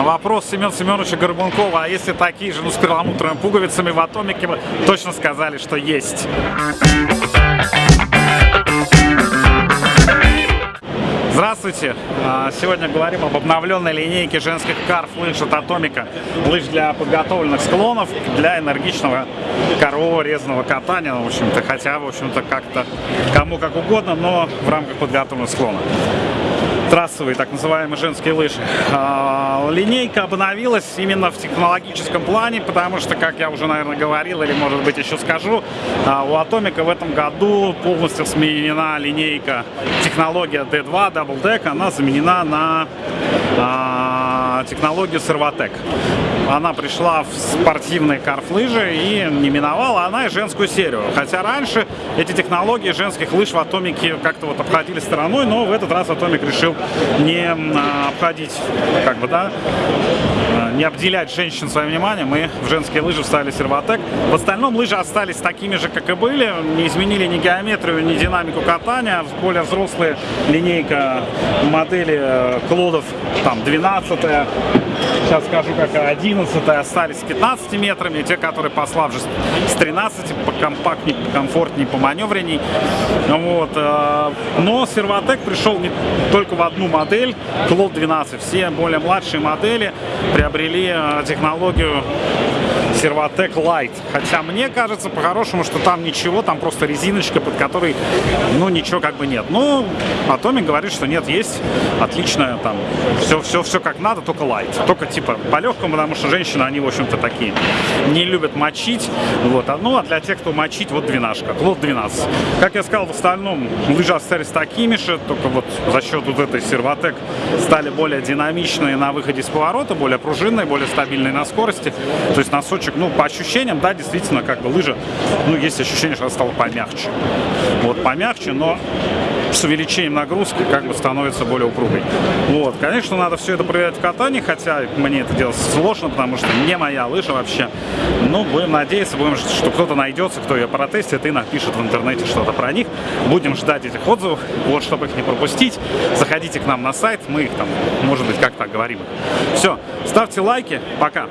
На вопрос Семена Семеновича Горбункова, а если такие же, ну, с перламутровыми пуговицами в Атомике, вы точно сказали, что есть. Здравствуйте! А, сегодня говорим об обновленной линейке женских карф лыж от Атомика. Лыж для подготовленных склонов, для энергичного корового резного катания, в общем-то, хотя, в общем-то, как-то кому как угодно, но в рамках подготовленных склонов трассовые, так называемые женские лыжи. А, линейка обновилась именно в технологическом плане, потому что, как я уже, наверное, говорил, или, может быть, еще скажу, а, у Атомика в этом году полностью сменена линейка технология D2 Double Deck, она заменена на а, технологию Servotec она пришла в спортивные карф-лыжи и не миновала она и женскую серию. Хотя раньше эти технологии женских лыж в Атомике как-то вот обходили стороной, но в этот раз Атомик решил не а, обходить, как бы, да, не обделять женщин своим вниманием, и в женские лыжи вставили сервотек. В остальном лыжи остались такими же, как и были, не изменили ни геометрию, ни динамику катания, более взрослая линейка модели э, Клодов, там, 12 сейчас скажу, как 11 остались с 15 метрами, те, которые послабже с 13, покомпактнее, покомфортнее, поманевренней. Вот. Э, но Серватек пришел не только в одну модель, Клод 12. Все более младшие модели приобрели э, технологию Servatec Light. Хотя мне кажется по-хорошему, что там ничего, там просто резиночка, под которой, ну, ничего как бы нет. Ну, Atomic говорит, что нет, есть, отличная там, все, все, все как надо, только Light. Только типа по-легкому, потому что женщины, они, в общем-то, такие, не любят мочить. Вот, а, ну, а для тех, кто мочить, вот двенашка, Клод 12. Как я сказал, в остальном лыжи остались такими же, только вот за счет вот этой Servatec стали более динамичные на выходе с поворота, более пружинные, более стабильные на скорости. То есть носочек кусочек, ну, по ощущениям, да, действительно, как бы лыжа, ну, есть ощущение, что она стала помягче. Вот, помягче, но с увеличением нагрузки как бы становится более упругой. Вот, конечно, надо все это проверять в катании, хотя мне это делать сложно, потому что не моя лыжа вообще. Но будем надеяться, будем, что кто-то найдется, кто ее протестит и напишет в интернете что-то про них. Будем ждать этих отзывов, вот, чтобы их не пропустить. Заходите к нам на сайт, мы их там, может быть, как-то говорим. Все, ставьте лайки, пока!